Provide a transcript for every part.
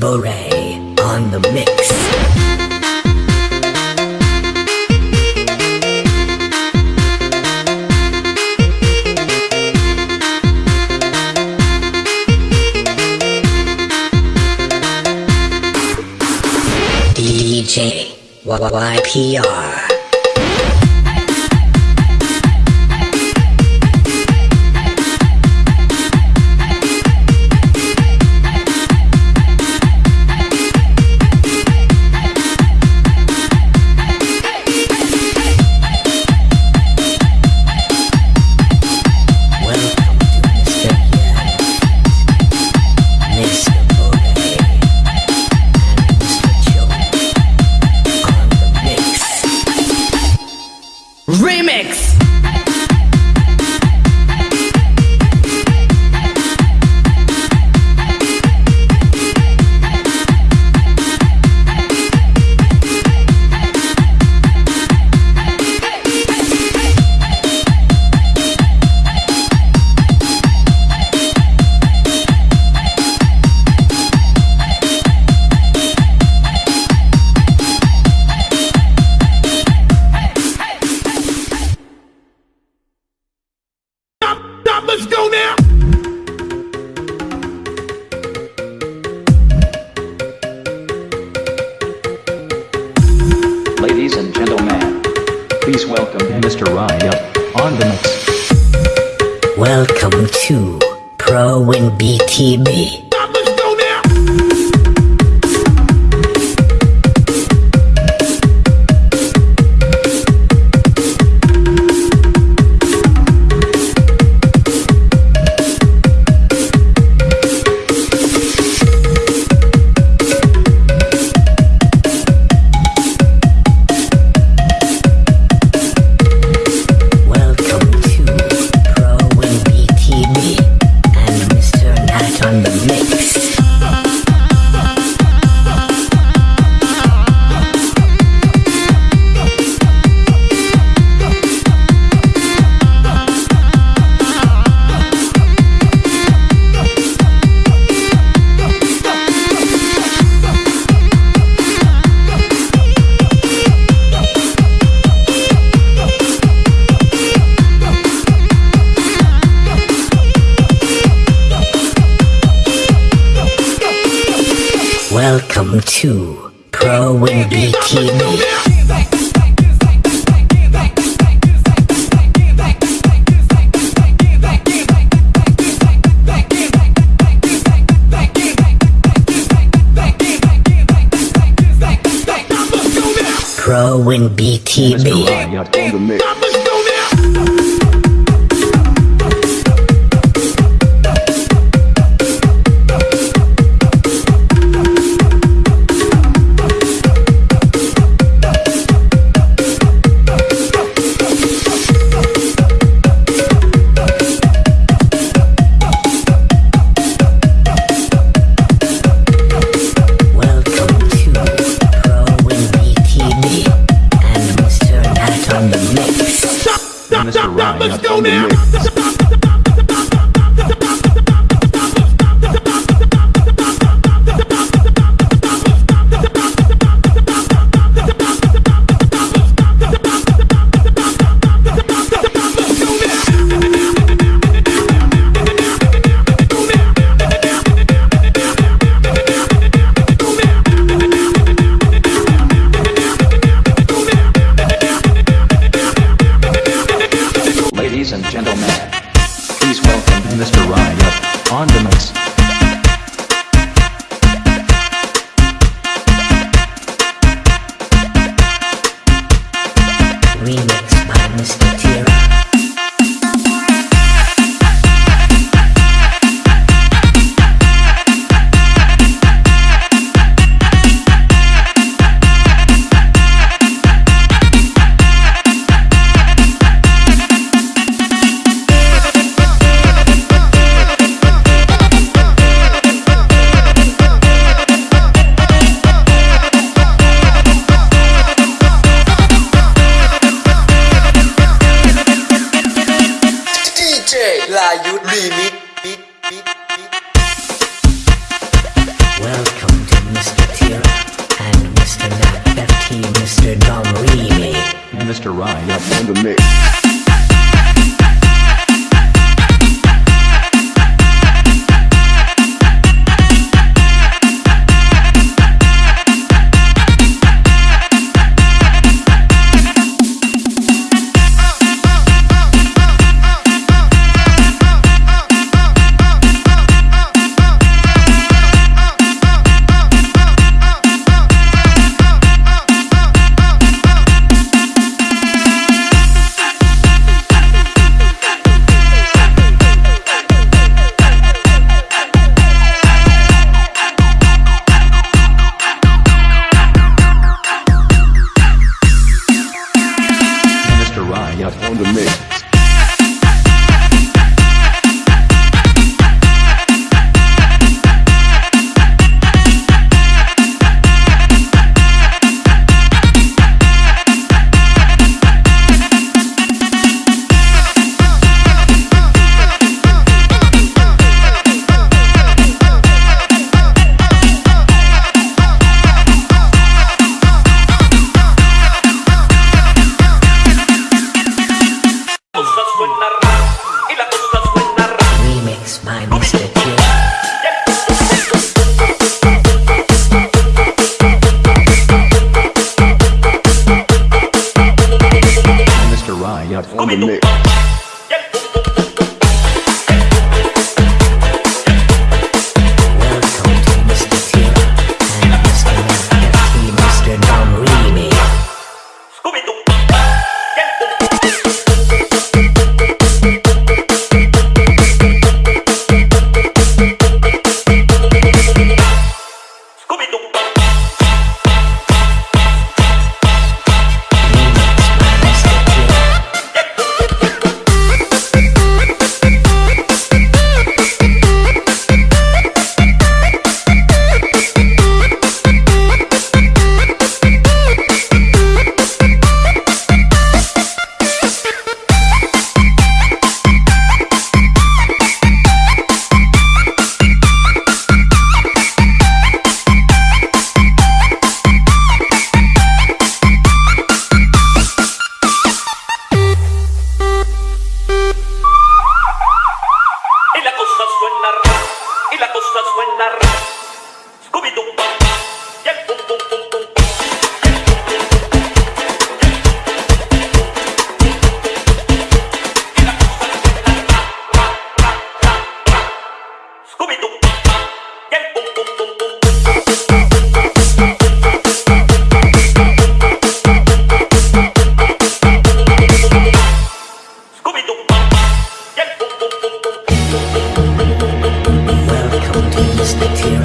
Bore on the mix. DJ YPR. Remix. Let's go now! Ladies and gentlemen, please welcome Mr. Ryan on the mix. Welcome to Pro Win BTB. Pro Wimby TV. Pro and BTB. Mr. Riot on the mix. with you.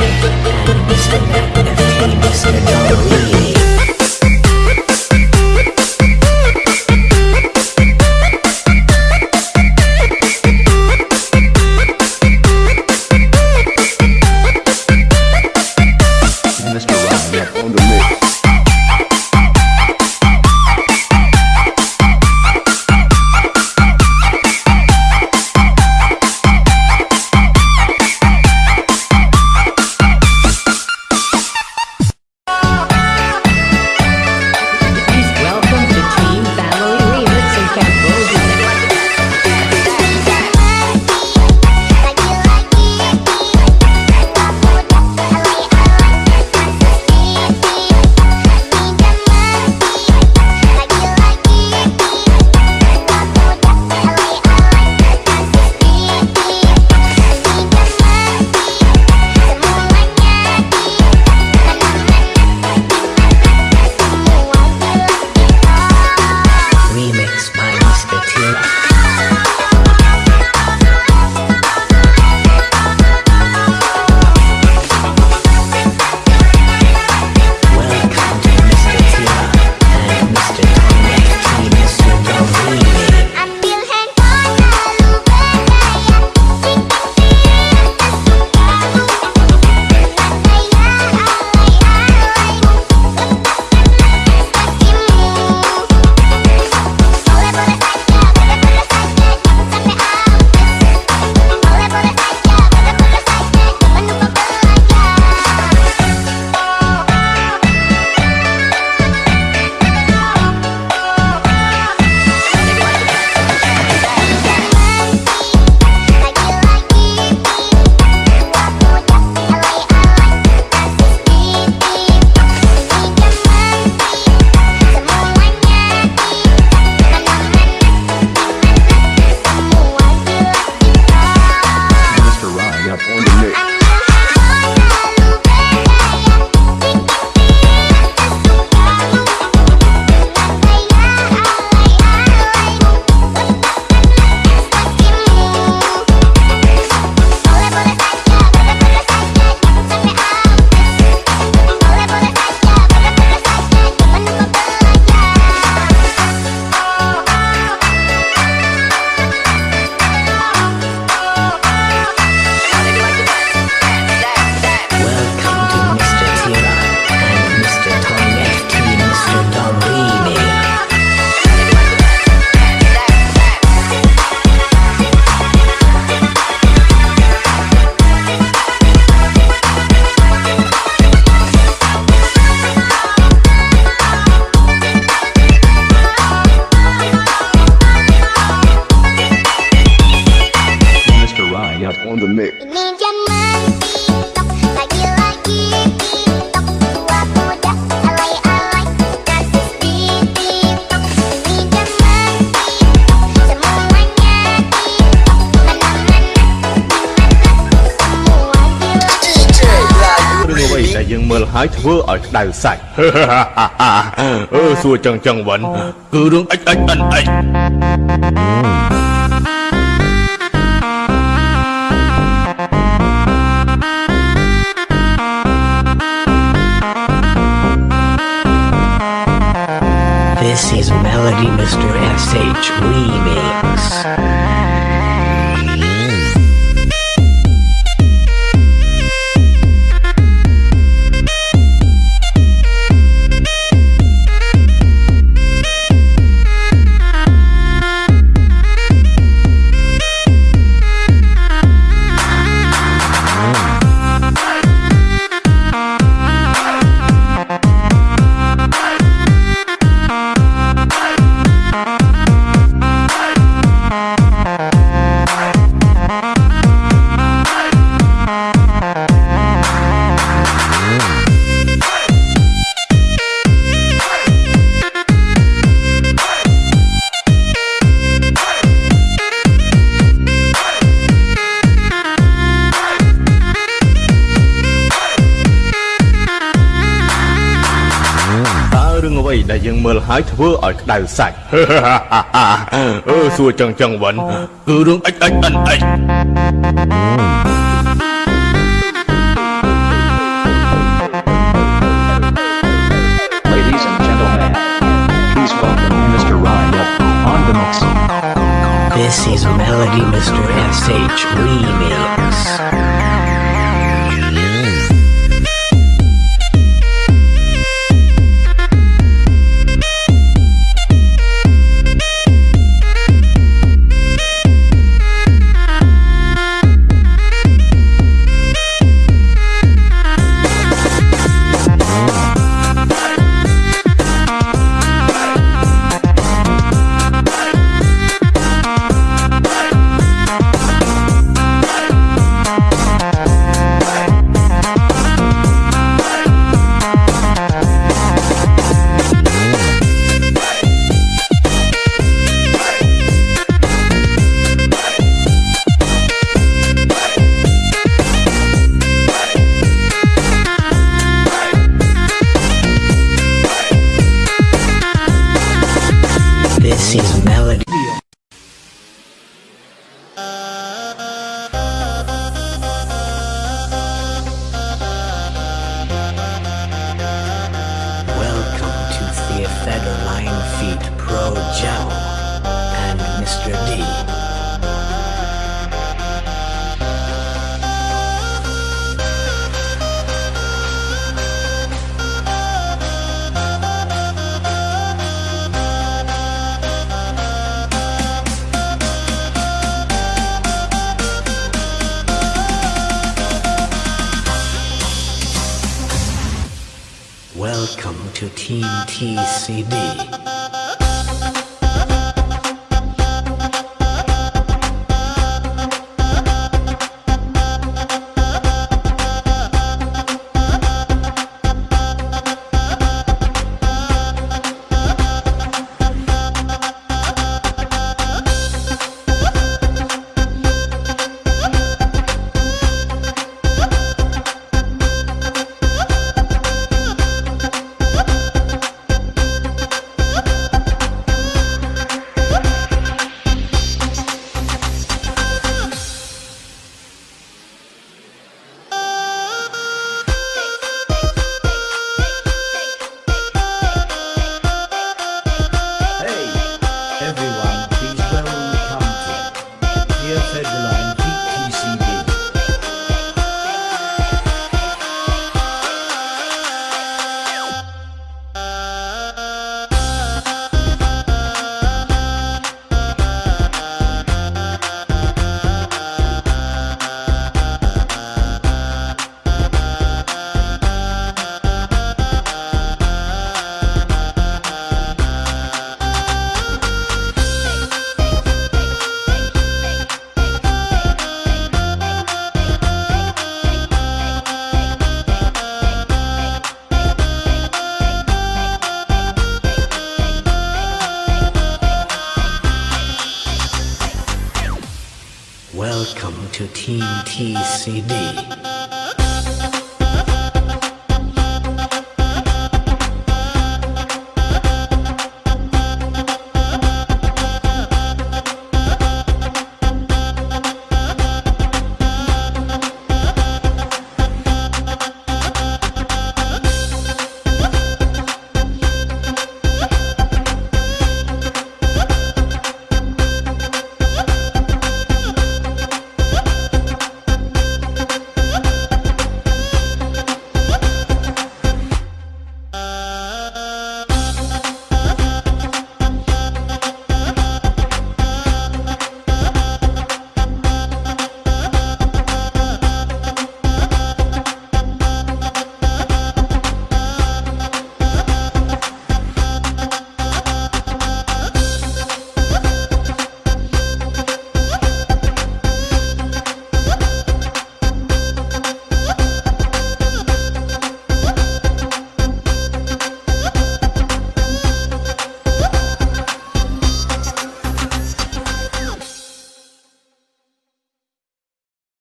ធ្វើឲ្យក្តៅសាច់ អឺសួរចឹងចឹងវិញគឺរឿងអិចអិចអិនអិច This is Melody Mr. SH Remix. រឿងអ្វីដែលយើងមើលហើយធ្វើឲ្យក្តៅសាច់អឺសួរចឹងចឹងវិញគឺរឿងអិចអិចអិនអិច Ladies and gentlemen, please welcome Mr. Ryan on the mix. This is Melody Mr. SH Remix. To Team TCD.